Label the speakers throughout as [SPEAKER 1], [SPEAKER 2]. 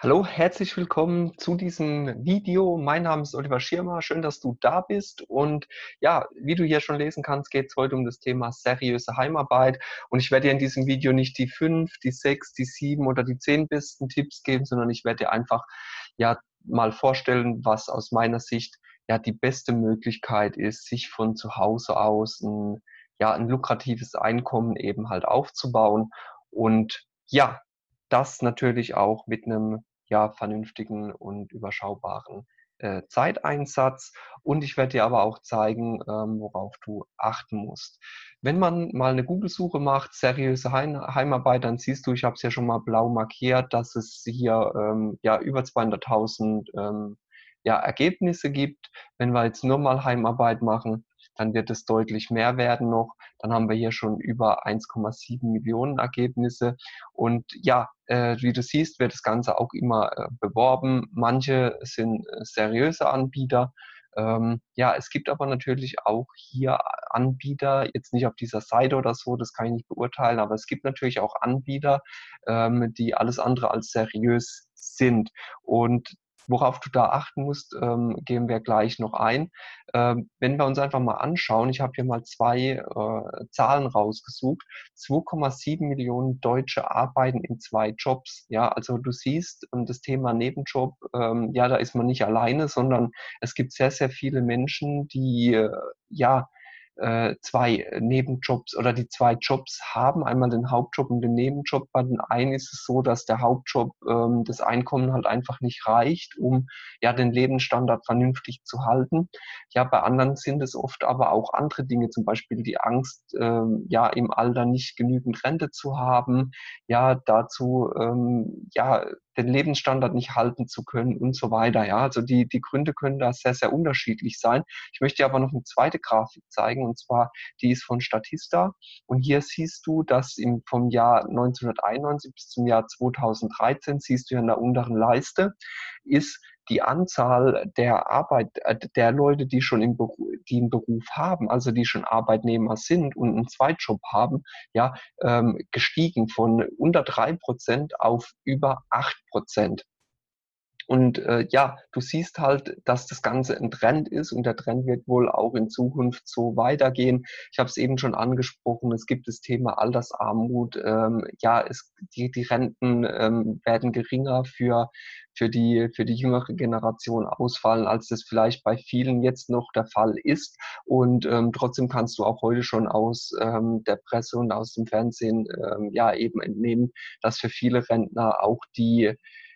[SPEAKER 1] Hallo, herzlich willkommen zu diesem Video. Mein Name ist Oliver Schirmer. Schön, dass du da bist. Und ja, wie du hier schon lesen kannst, geht es heute um das Thema seriöse Heimarbeit. Und ich werde dir in diesem Video nicht die fünf, die sechs, die sieben oder die zehn besten Tipps geben, sondern ich werde dir einfach ja mal vorstellen, was aus meiner Sicht ja die beste Möglichkeit ist, sich von zu Hause aus ein, ja, ein lukratives Einkommen eben halt aufzubauen. Und ja, das natürlich auch mit einem ja, vernünftigen und überschaubaren äh, Zeiteinsatz. Und ich werde dir aber auch zeigen, ähm, worauf du achten musst. Wenn man mal eine Google-Suche macht, seriöse Heim Heimarbeit, dann siehst du, ich habe es ja schon mal blau markiert, dass es hier ähm, ja über 200.000 ähm, ja, Ergebnisse gibt. Wenn wir jetzt nur mal Heimarbeit machen, dann wird es deutlich mehr werden noch. Dann haben wir hier schon über 1,7 Millionen Ergebnisse. Und ja, äh, wie du siehst, wird das Ganze auch immer äh, beworben. Manche sind äh, seriöse Anbieter. Ähm, ja, es gibt aber natürlich auch hier Anbieter, jetzt nicht auf dieser Seite oder so, das kann ich nicht beurteilen, aber es gibt natürlich auch Anbieter, ähm, die alles andere als seriös sind. Und Worauf du da achten musst, ähm, gehen wir gleich noch ein. Ähm, wenn wir uns einfach mal anschauen, ich habe hier mal zwei äh, Zahlen rausgesucht. 2,7 Millionen Deutsche arbeiten in zwei Jobs. Ja, also du siehst, und das Thema Nebenjob, ähm, ja, da ist man nicht alleine, sondern es gibt sehr, sehr viele Menschen, die äh, ja äh, zwei Nebenjobs oder die zwei Jobs haben, einmal den Hauptjob und den Nebenjob. Bei den einen ist es so, dass der Hauptjob ähm, das Einkommen halt einfach nicht reicht, um ja den Lebensstandard vernünftig zu halten. Ja, bei anderen sind es oft aber auch andere Dinge, zum Beispiel die Angst, ähm, ja im Alter nicht genügend Rente zu haben, ja dazu ähm, ja den Lebensstandard nicht halten zu können und so weiter. Ja, also die, die Gründe können da sehr, sehr unterschiedlich sein. Ich möchte dir aber noch eine zweite Grafik zeigen und zwar die ist von Statista. Und hier siehst du, dass im, vom Jahr 1991 bis zum Jahr 2013, siehst du hier in der unteren Leiste, ist die Anzahl der Arbeit, äh, der Leute, die schon im Beruf, die einen Beruf haben, also die schon Arbeitnehmer sind und einen Zweitjob haben, ja, ähm, gestiegen von unter drei Prozent auf über acht Prozent. Und äh, ja, du siehst halt, dass das Ganze ein Trend ist und der Trend wird wohl auch in Zukunft so weitergehen. Ich habe es eben schon angesprochen, es gibt das Thema Altersarmut. Ähm, ja, es, die, die Renten ähm, werden geringer für, für, die, für die jüngere Generation ausfallen, als das vielleicht bei vielen jetzt noch der Fall ist. Und ähm, trotzdem kannst du auch heute schon aus ähm, der Presse und aus dem Fernsehen ähm, ja eben entnehmen, dass für viele Rentner auch die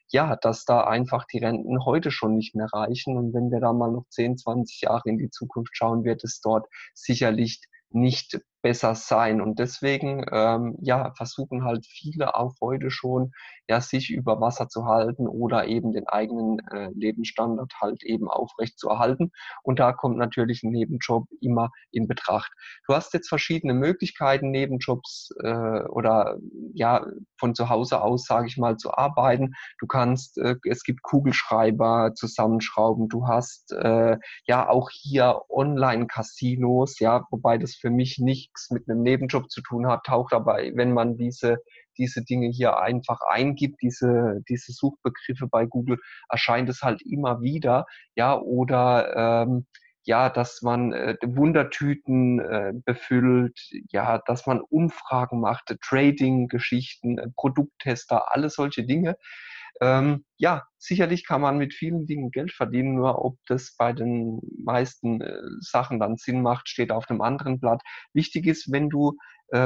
[SPEAKER 1] ja, dass da einfach die Renten heute schon nicht mehr reichen. Und wenn wir da mal noch 10, 20 Jahre in die Zukunft schauen, wird es dort sicherlich nicht besser sein. Und deswegen ähm, ja, versuchen halt viele auch heute schon, ja, sich über Wasser zu halten oder eben den eigenen äh, Lebensstandard halt eben aufrecht zu erhalten. Und da kommt natürlich ein Nebenjob immer in Betracht. Du hast jetzt verschiedene Möglichkeiten, Nebenjobs äh, oder ja, von zu Hause aus, sage ich mal, zu arbeiten. Du kannst, äh, es gibt Kugelschreiber zusammenschrauben, du hast äh, ja auch hier Online-Casinos, ja, wobei das für mich nicht nichts mit einem Nebenjob zu tun hat, taucht dabei, wenn man diese, diese Dinge hier einfach eingibt, diese, diese Suchbegriffe bei Google, erscheint es halt immer wieder, ja, oder ähm, ja, dass man äh, Wundertüten äh, befüllt, ja, dass man Umfragen macht, Trading-Geschichten, äh, Produkttester, alle solche Dinge. Ähm, ja, sicherlich kann man mit vielen Dingen Geld verdienen, nur ob das bei den meisten äh, Sachen dann Sinn macht, steht auf einem anderen Blatt. Wichtig ist, wenn du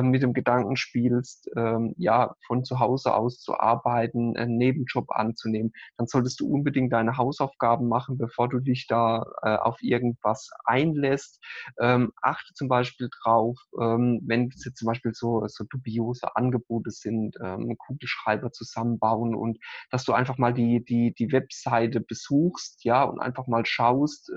[SPEAKER 1] mit dem Gedanken spielst, ähm, ja, von zu Hause aus zu arbeiten, einen Nebenjob anzunehmen, dann solltest du unbedingt deine Hausaufgaben machen, bevor du dich da äh, auf irgendwas einlässt. Ähm, achte zum Beispiel drauf, ähm, wenn es jetzt zum Beispiel so, so dubiose Angebote sind, Kugelschreiber zusammenbauen und dass du einfach mal die, die, die Webseite besuchst, ja, und einfach mal schaust,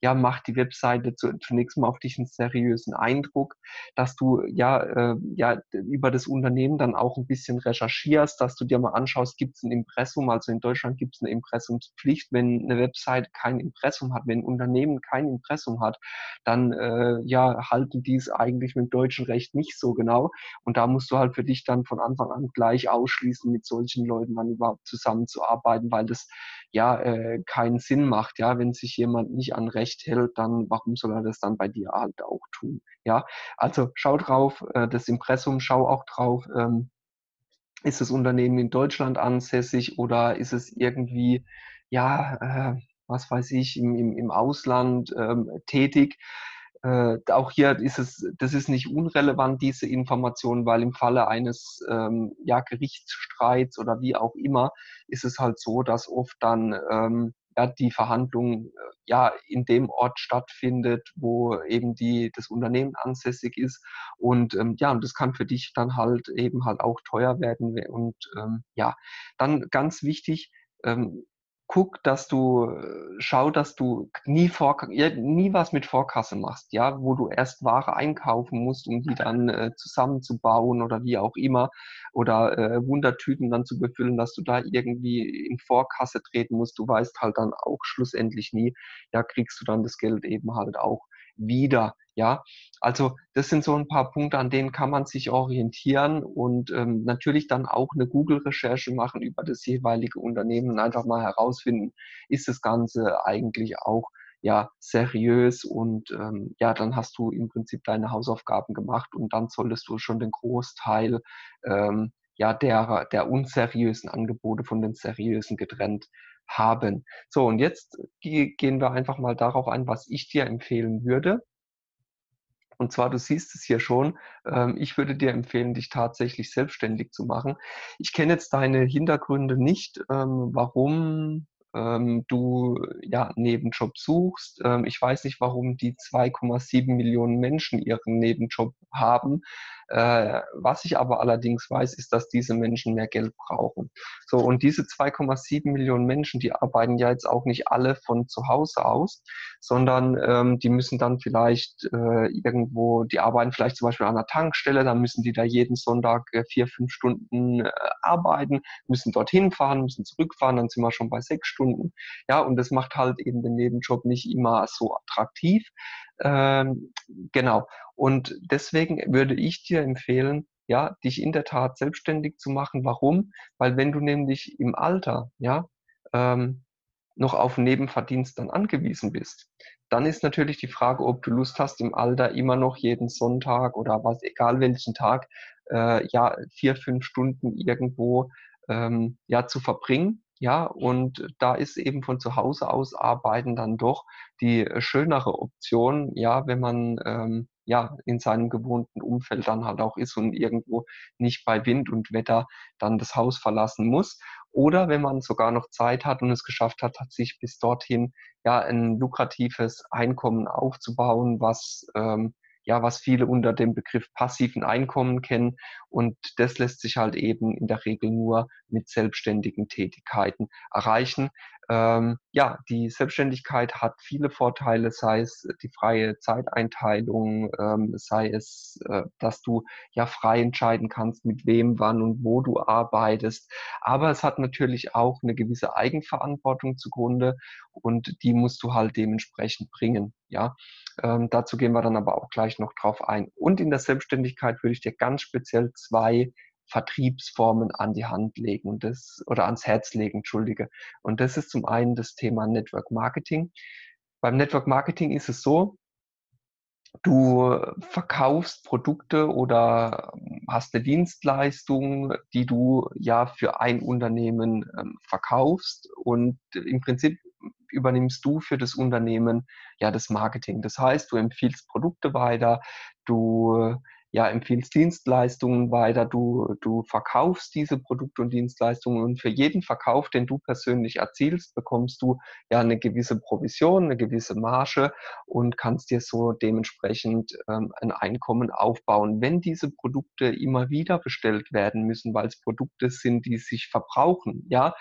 [SPEAKER 1] ja, macht die Webseite zu, zunächst mal auf dich einen seriösen Eindruck, dass du ja äh, ja über das Unternehmen dann auch ein bisschen recherchierst, dass du dir mal anschaust, gibt es ein Impressum, also in Deutschland gibt es eine Impressumspflicht, wenn eine Website kein Impressum hat, wenn ein Unternehmen kein Impressum hat, dann äh, ja halten die es eigentlich mit dem deutschen Recht nicht so genau. Und da musst du halt für dich dann von Anfang an gleich ausschließen, mit solchen Leuten dann überhaupt zusammenzuarbeiten, weil das ja äh, keinen Sinn macht, ja, wenn sich jemand nicht an Recht hält, dann warum soll er das dann bei dir halt auch tun, ja? Also schau drauf, äh, das Impressum, schau auch drauf, ähm, ist das Unternehmen in Deutschland ansässig oder ist es irgendwie, ja, äh, was weiß ich, im, im, im Ausland ähm, tätig? Äh, auch hier ist es, das ist nicht unrelevant, diese Information, weil im Falle eines ähm, ja, Gerichtsstreits oder wie auch immer ist es halt so, dass oft dann ähm, ja, die Verhandlung äh, ja in dem Ort stattfindet, wo eben die, das Unternehmen ansässig ist. Und ähm, ja, und das kann für dich dann halt eben halt auch teuer werden. Und ähm, ja, dann ganz wichtig, ähm, guck, dass du, äh, schau, dass du nie, vor, nie was mit Vorkasse machst, ja, wo du erst Ware einkaufen musst, um die dann äh, zusammenzubauen oder wie auch immer, oder äh, Wundertüten dann zu befüllen, dass du da irgendwie in Vorkasse treten musst. Du weißt halt dann auch schlussendlich nie, ja, kriegst du dann das Geld eben halt auch wieder. Ja, also das sind so ein paar Punkte, an denen kann man sich orientieren und ähm, natürlich dann auch eine Google-Recherche machen über das jeweilige Unternehmen und einfach mal herausfinden, ist das Ganze eigentlich auch ja seriös und ähm, ja, dann hast du im Prinzip deine Hausaufgaben gemacht und dann solltest du schon den Großteil ähm, ja der der unseriösen Angebote von den seriösen getrennt haben. So, und jetzt gehen wir einfach mal darauf ein, was ich dir empfehlen würde. Und zwar, du siehst es hier schon, ähm, ich würde dir empfehlen, dich tatsächlich selbstständig zu machen. Ich kenne jetzt deine Hintergründe nicht, ähm, warum ähm, du ja Nebenjob suchst. ich weiß nicht, warum die 2,7 Millionen Menschen ihren Nebenjob haben. Äh, was ich aber allerdings weiß, ist, dass diese Menschen mehr Geld brauchen. So, und diese 2,7 Millionen Menschen, die arbeiten ja jetzt auch nicht alle von zu Hause aus, sondern ähm, die müssen dann vielleicht äh, irgendwo, die arbeiten vielleicht zum Beispiel an einer Tankstelle, dann müssen die da jeden Sonntag äh, vier, fünf Stunden äh, arbeiten, müssen dorthin fahren, müssen zurückfahren, dann sind wir schon bei sechs Stunden. Ja, und das macht halt eben den Nebenjob nicht immer so attraktiv. Ähm, genau. Und deswegen würde ich dir empfehlen, ja, dich in der Tat selbstständig zu machen. Warum? Weil wenn du nämlich im Alter, ja, ähm, noch auf Nebenverdienst dann angewiesen bist, dann ist natürlich die Frage, ob du Lust hast, im Alter immer noch jeden Sonntag oder was, egal welchen Tag, äh, ja, vier, fünf Stunden irgendwo ähm, ja, zu verbringen ja, und da ist eben von zu Hause aus arbeiten dann doch die äh, schönere Option, ja, wenn man ähm, ja in seinem gewohnten Umfeld dann halt auch ist und irgendwo nicht bei Wind und Wetter dann das Haus verlassen muss. Oder wenn man sogar noch Zeit hat und es geschafft hat, hat sich bis dorthin ja ein lukratives Einkommen aufzubauen, was ähm, ja, was viele unter dem Begriff passiven Einkommen kennen. Und das lässt sich halt eben in der Regel nur mit selbstständigen Tätigkeiten erreichen. Ähm, ja, die Selbstständigkeit hat viele Vorteile, sei es die freie Zeiteinteilung, ähm, sei es, äh, dass du ja frei entscheiden kannst, mit wem, wann und wo du arbeitest. Aber es hat natürlich auch eine gewisse Eigenverantwortung zugrunde und die musst du halt dementsprechend bringen. Ja, ähm, dazu gehen wir dann aber auch gleich noch drauf ein. Und in der Selbstständigkeit würde ich dir ganz speziell zwei Vertriebsformen an die Hand legen und das oder ans Herz legen, entschuldige. Und das ist zum einen das Thema Network Marketing. Beim Network Marketing ist es so, du verkaufst Produkte oder hast eine Dienstleistung, die du ja für ein Unternehmen ähm, verkaufst und im Prinzip übernimmst du für das Unternehmen ja das Marketing. Das heißt, du empfiehlst Produkte weiter, du ja, empfiehlst Dienstleistungen weiter, du, du verkaufst diese Produkte und Dienstleistungen und für jeden Verkauf, den du persönlich erzielst, bekommst du ja eine gewisse Provision, eine gewisse Marge und kannst dir so dementsprechend ähm, ein Einkommen aufbauen. Wenn diese Produkte immer wieder bestellt werden müssen, weil es Produkte sind, die sich verbrauchen, ja,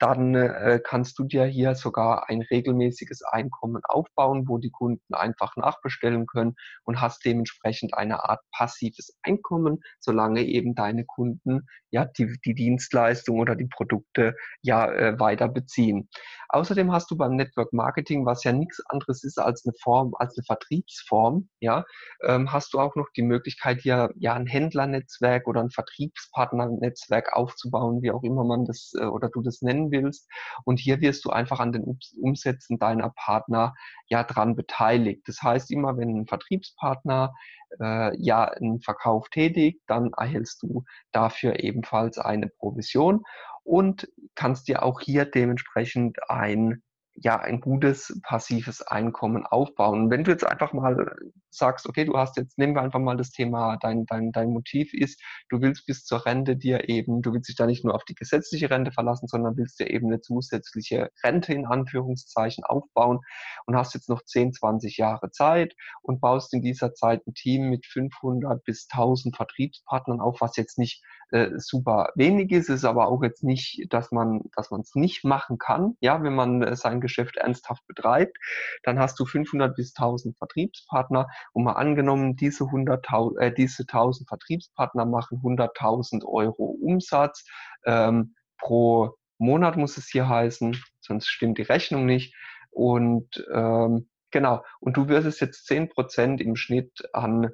[SPEAKER 1] dann äh, kannst du dir hier sogar ein regelmäßiges Einkommen aufbauen, wo die Kunden einfach nachbestellen können und hast dementsprechend eine Art passives Einkommen, solange eben deine Kunden ja die, die Dienstleistung oder die Produkte ja äh, weiter beziehen. Außerdem hast du beim Network Marketing, was ja nichts anderes ist als eine Form, als eine Vertriebsform, ja, ähm, hast du auch noch die Möglichkeit, hier ja ein Händlernetzwerk oder ein Vertriebspartnernetzwerk aufzubauen, wie auch immer man das äh, oder du das nennen willst. Und hier wirst du einfach an den Umsätzen deiner Partner ja dran beteiligt. Das heißt, immer wenn ein Vertriebspartner äh, ja einen Verkauf tätigt, dann erhältst du dafür ebenfalls eine Provision und kannst dir auch hier dementsprechend ein ja ein gutes passives Einkommen aufbauen. Wenn du jetzt einfach mal sagst, okay, du hast jetzt, nehmen wir einfach mal das Thema, dein, dein, dein Motiv ist, du willst bis zur Rente dir eben, du willst dich da nicht nur auf die gesetzliche Rente verlassen, sondern willst dir eben eine zusätzliche Rente in Anführungszeichen aufbauen und hast jetzt noch 10, 20 Jahre Zeit und baust in dieser Zeit ein Team mit 500 bis 1000 Vertriebspartnern auf, was jetzt nicht äh, super wenig ist, ist aber auch jetzt nicht, dass man, dass man es nicht machen kann, ja, wenn man äh, sein Geschäft ernsthaft betreibt, dann hast du 500 bis 1000 Vertriebspartner. Und mal angenommen, diese 100.000, äh, diese 1000 Vertriebspartner machen 100.000 Euro Umsatz ähm, pro Monat muss es hier heißen, sonst stimmt die Rechnung nicht. Und ähm, genau, und du wirst jetzt 10% im Schnitt an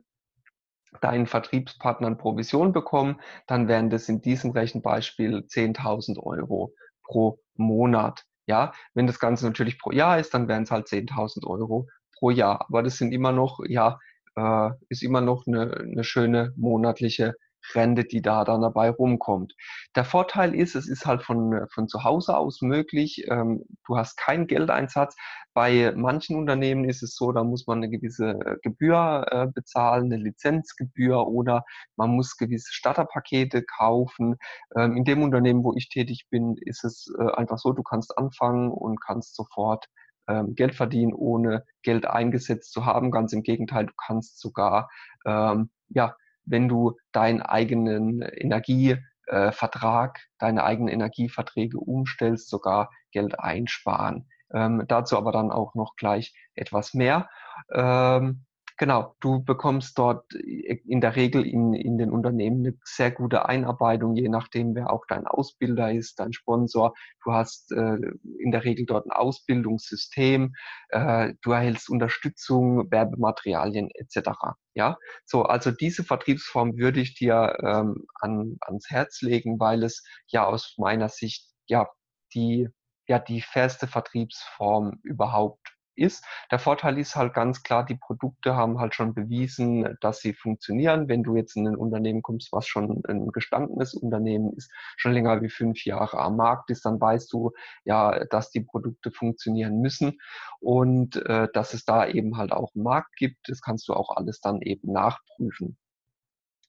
[SPEAKER 1] deinen Vertriebspartnern Provision bekommen, dann wären das in diesem Rechenbeispiel 10.000 Euro pro Monat. Ja, wenn das Ganze natürlich pro Jahr ist, dann wären es halt 10.000 Euro pro Jahr. Aber das sind immer noch, ja, äh, ist immer noch eine, eine schöne monatliche Rente, die da dann dabei rumkommt. Der Vorteil ist, es ist halt von, von zu Hause aus möglich. Ähm, du hast keinen Geldeinsatz. Bei manchen Unternehmen ist es so, da muss man eine gewisse Gebühr äh, bezahlen, eine Lizenzgebühr oder man muss gewisse Starterpakete kaufen. Ähm, in dem Unternehmen, wo ich tätig bin, ist es äh, einfach so, du kannst anfangen und kannst sofort ähm, Geld verdienen, ohne Geld eingesetzt zu haben. Ganz im Gegenteil, du kannst sogar ähm, ja, wenn du deinen eigenen Energievertrag, äh, deine eigenen Energieverträge umstellst, sogar Geld einsparen. Ähm, dazu aber dann auch noch gleich etwas mehr. Ähm, Genau, du bekommst dort in der Regel in, in den Unternehmen eine sehr gute Einarbeitung, je nachdem, wer auch dein Ausbilder ist, dein Sponsor. Du hast äh, in der Regel dort ein Ausbildungssystem, äh, du erhältst Unterstützung, Werbematerialien etc. Ja, so also diese Vertriebsform würde ich dir ähm, an, ans Herz legen, weil es ja aus meiner Sicht ja die ja die fairste Vertriebsform überhaupt ist. Der Vorteil ist halt ganz klar, die Produkte haben halt schon bewiesen, dass sie funktionieren. Wenn du jetzt in ein Unternehmen kommst, was schon ein gestandenes Unternehmen ist, schon länger wie fünf Jahre am Markt ist, dann weißt du ja, dass die Produkte funktionieren müssen und äh, dass es da eben halt auch einen Markt gibt. Das kannst du auch alles dann eben nachprüfen.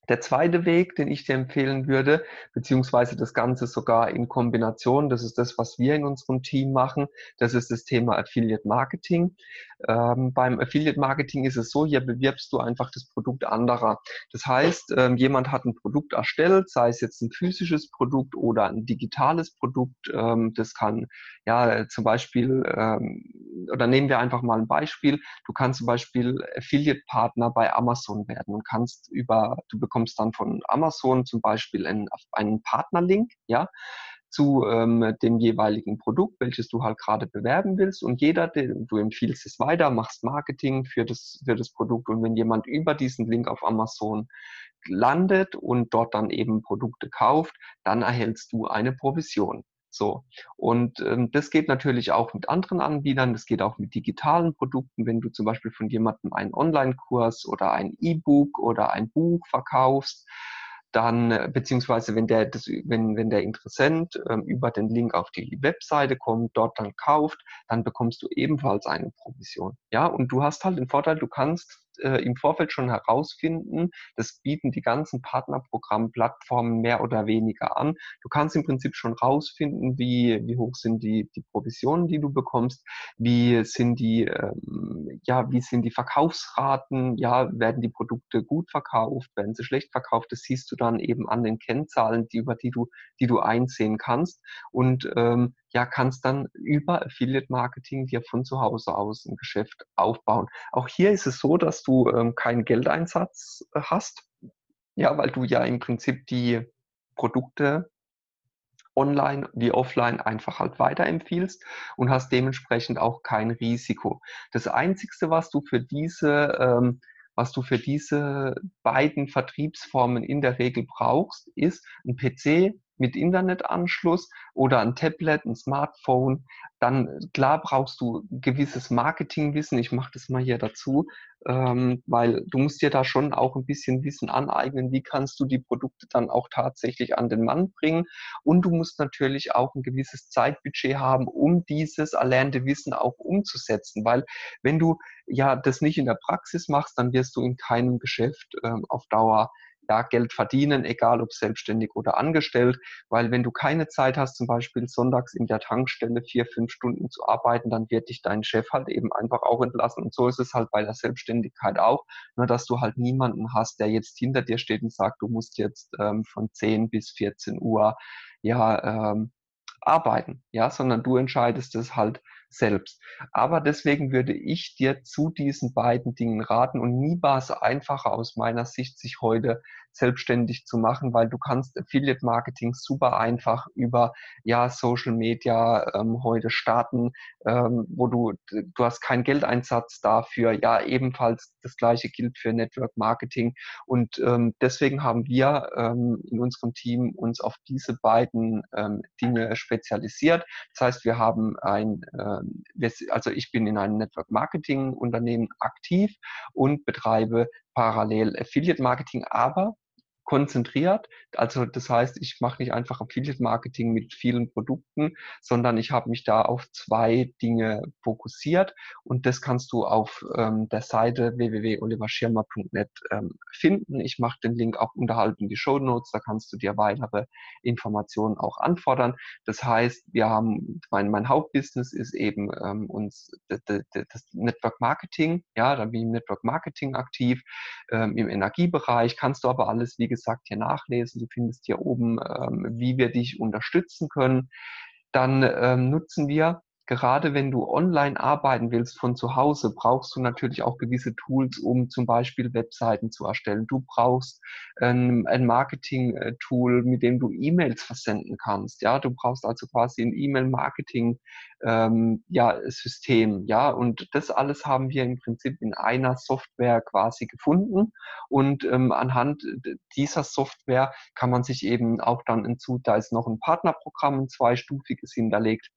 [SPEAKER 1] Der zweite Weg, den ich dir empfehlen würde, beziehungsweise das Ganze sogar in Kombination, das ist das, was wir in unserem Team machen, das ist das Thema Affiliate Marketing. Ähm, beim Affiliate Marketing ist es so, hier bewirbst du einfach das Produkt anderer. Das heißt, ähm, jemand hat ein Produkt erstellt, sei es jetzt ein physisches Produkt oder ein digitales Produkt. Ähm, das kann ja zum Beispiel, ähm, oder nehmen wir einfach mal ein Beispiel. Du kannst zum Beispiel Affiliate Partner bei Amazon werden und kannst über, du bekommst bekommst dann von Amazon zum Beispiel einen, einen Partnerlink, ja, zu ähm, dem jeweiligen Produkt, welches du halt gerade bewerben willst. Und jeder, den, du empfiehlst es weiter, machst Marketing für das, für das Produkt. Und wenn jemand über diesen Link auf Amazon landet und dort dann eben Produkte kauft, dann erhältst du eine Provision. So. Und ähm, das geht natürlich auch mit anderen Anbietern, das geht auch mit digitalen Produkten. Wenn du zum Beispiel von jemandem einen Online-Kurs oder ein E-Book oder ein Buch verkaufst, dann, äh, beziehungsweise wenn der, das, wenn, wenn der Interessent ähm, über den Link auf die Webseite kommt, dort dann kauft, dann bekommst du ebenfalls eine Provision. Ja, und du hast halt den Vorteil, du kannst äh, im Vorfeld schon herausfinden, das bieten die ganzen Partnerprogrammplattformen mehr oder weniger an. Du kannst im Prinzip schon herausfinden, wie, wie hoch sind die, die Provisionen, die du bekommst, wie sind die, ähm, ja, wie sind die Verkaufsraten, ja, werden die Produkte gut verkauft, werden sie schlecht verkauft, das siehst du dann eben an den Kennzahlen, die, über die du, die du einsehen kannst. Und ähm, ja, kannst dann über Affiliate Marketing dir von zu Hause aus ein Geschäft aufbauen. Auch hier ist es so, dass du ähm, keinen Geldeinsatz äh, hast, ja, weil du ja im Prinzip die Produkte online wie offline einfach halt weiterempfiehlst und hast dementsprechend auch kein Risiko. Das Einzige, was du für diese ähm, was du für diese beiden Vertriebsformen in der Regel brauchst, ist ein PC mit Internetanschluss oder ein Tablet, ein Smartphone, dann klar brauchst du gewisses Marketingwissen. Ich mache das mal hier dazu, ähm, weil du musst dir da schon auch ein bisschen Wissen aneignen. Wie kannst du die Produkte dann auch tatsächlich an den Mann bringen? Und du musst natürlich auch ein gewisses Zeitbudget haben, um dieses erlernte Wissen auch umzusetzen. Weil wenn du ja das nicht in der Praxis machst, dann wirst du in keinem Geschäft ähm, auf Dauer ja, Geld verdienen, egal ob selbstständig oder angestellt, weil wenn du keine Zeit hast, zum Beispiel sonntags in der Tankstelle vier, fünf Stunden zu arbeiten, dann wird dich dein Chef halt eben einfach auch entlassen. Und so ist es halt bei der Selbstständigkeit auch, nur dass du halt niemanden hast, der jetzt hinter dir steht und sagt, du musst jetzt ähm, von 10 bis 14 Uhr ja ähm, arbeiten, ja, sondern du entscheidest es halt selbst. Aber deswegen würde ich dir zu diesen beiden Dingen raten und nie war es einfacher aus meiner Sicht, sich heute selbstständig zu machen, weil du kannst Affiliate Marketing super einfach über ja Social Media ähm, heute starten, ähm, wo du du hast keinen Geldeinsatz dafür. Ja, ebenfalls das gleiche gilt für Network Marketing und ähm, deswegen haben wir ähm, in unserem Team uns auf diese beiden ähm, Dinge spezialisiert. Das heißt, wir haben ein ähm, also ich bin in einem Network Marketing Unternehmen aktiv und betreibe parallel Affiliate Marketing, aber konzentriert. Also das heißt, ich mache nicht einfach Affiliate Marketing mit vielen Produkten, sondern ich habe mich da auf zwei Dinge fokussiert und das kannst du auf ähm, der Seite www.oliverschirmer.net ähm, finden. Ich mache den Link auch unterhalb in die Show Notes, da kannst du dir weitere Informationen auch anfordern. Das heißt, wir haben, mein, mein Hauptbusiness ist eben ähm, uns das, Network Marketing, ja, da bin ich im Network Marketing aktiv, ähm, im Energiebereich, kannst du aber alles, wie gesagt, gesagt, hier nachlesen. Du findest hier oben, ähm, wie wir dich unterstützen können. Dann ähm, nutzen wir gerade wenn du online arbeiten willst von zu Hause, brauchst du natürlich auch gewisse Tools, um zum Beispiel Webseiten zu erstellen. Du brauchst ein, ein Marketing-Tool, mit dem du E-Mails versenden kannst. Ja, du brauchst also quasi ein E-Mail-Marketing ähm, ja, System. Ja, und das alles haben wir im Prinzip in einer Software quasi gefunden. Und ähm, anhand dieser Software kann man sich eben auch dann hinzu, da ist noch ein Partnerprogramm, ein zweistufiges hinterlegt,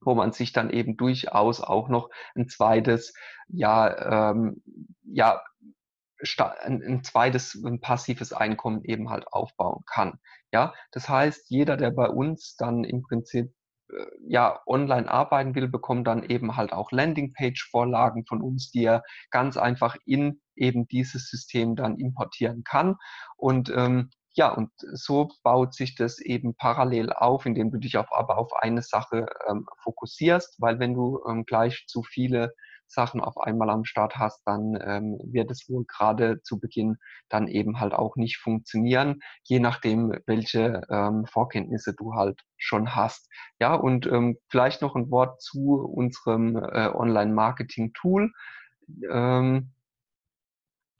[SPEAKER 1] wo man sich dann eben durchaus auch noch ein zweites, ja, ähm, ja, ein, zweites ein passives Einkommen eben halt aufbauen kann. Ja, das heißt, jeder, der bei uns dann im Prinzip äh, ja, online arbeiten will, bekommt dann eben halt auch Landingpage-Vorlagen von uns, die er ganz einfach in eben dieses System dann importieren kann. Und ähm, ja, und so baut sich das eben parallel auf, indem du dich auf, aber auf eine Sache ähm, fokussierst, weil wenn du ähm, gleich zu viele Sachen auf einmal am Start hast, dann ähm, wird es wohl gerade zu Beginn dann eben halt auch nicht funktionieren, je nachdem, welche ähm, Vorkenntnisse du halt schon hast. Ja, und ähm, vielleicht noch ein Wort zu unserem äh, Online-Marketing-Tool. Ähm,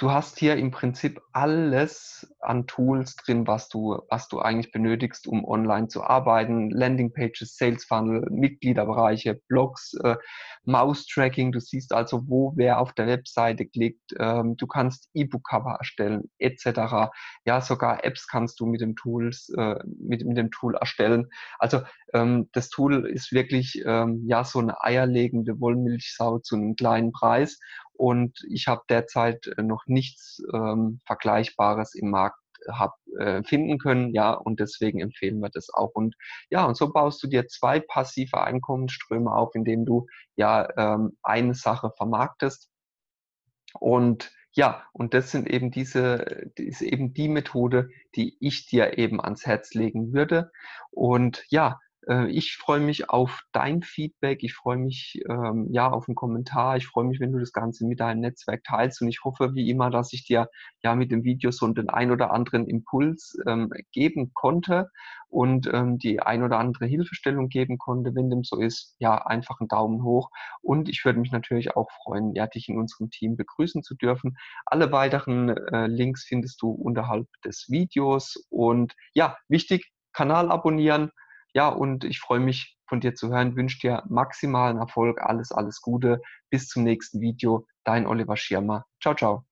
[SPEAKER 1] du hast hier im Prinzip alles an Tools drin, was du, was du eigentlich benötigst, um online zu arbeiten. Landingpages, Sales Funnel, Mitgliederbereiche, Blogs, äh, Mouse-Tracking. Du siehst also, wo wer auf der Webseite klickt. Ähm, du kannst E-Book-Cover erstellen, etc. Ja, sogar Apps kannst du mit dem Tools, äh, mit, mit dem Tool erstellen. Also ähm, das Tool ist wirklich ähm, ja so eine eierlegende Wollmilchsau zu einem kleinen Preis und ich habe derzeit äh, noch nichts ähm, Vergleichbares im Markt äh, hab, äh, finden können, ja, und deswegen empfehlen wir das auch. Und ja, und so baust du dir zwei passive Einkommensströme auf, indem du ja ähm, eine Sache vermarktest Und ja, und das sind eben diese, ist eben die Methode, die ich dir eben ans Herz legen würde. Und ja, ich freue mich auf dein Feedback. Ich freue mich ähm, ja auf einen Kommentar. Ich freue mich, wenn du das Ganze mit deinem Netzwerk teilst. Und ich hoffe wie immer, dass ich dir ja mit dem Video so den ein oder anderen Impuls ähm, geben konnte und ähm, die ein oder andere Hilfestellung geben konnte. Wenn dem so ist, ja, einfach einen Daumen hoch. Und ich würde mich natürlich auch freuen, ja, dich in unserem Team begrüßen zu dürfen. Alle weiteren äh, Links findest du unterhalb des Videos. Und ja, wichtig, Kanal abonnieren, ja, und ich freue mich von dir zu hören, wünsche dir maximalen Erfolg, alles, alles Gute. Bis zum nächsten Video. Dein Oliver Schirmer. Ciao, ciao.